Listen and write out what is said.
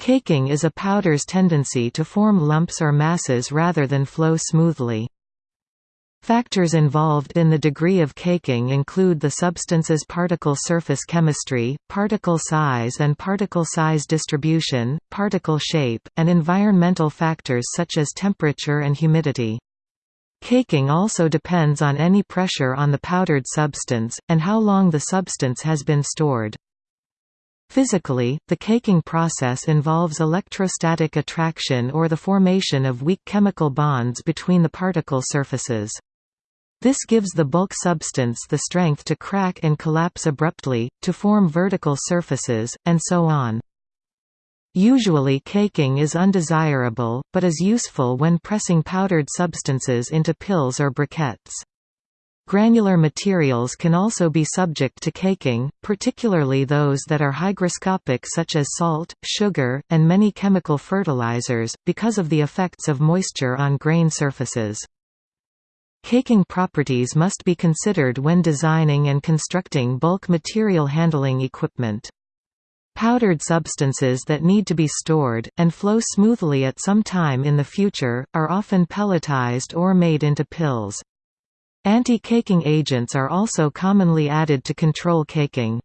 Caking is a powder's tendency to form lumps or masses rather than flow smoothly. Factors involved in the degree of caking include the substance's particle surface chemistry, particle size and particle size distribution, particle shape, and environmental factors such as temperature and humidity. Caking also depends on any pressure on the powdered substance, and how long the substance has been stored. Physically, the caking process involves electrostatic attraction or the formation of weak chemical bonds between the particle surfaces. This gives the bulk substance the strength to crack and collapse abruptly, to form vertical surfaces, and so on. Usually caking is undesirable, but is useful when pressing powdered substances into pills or briquettes. Granular materials can also be subject to caking, particularly those that are hygroscopic such as salt, sugar, and many chemical fertilizers, because of the effects of moisture on grain surfaces. Caking properties must be considered when designing and constructing bulk material handling equipment. Powdered substances that need to be stored, and flow smoothly at some time in the future, are often pelletized or made into pills. Anti-caking agents are also commonly added to control caking.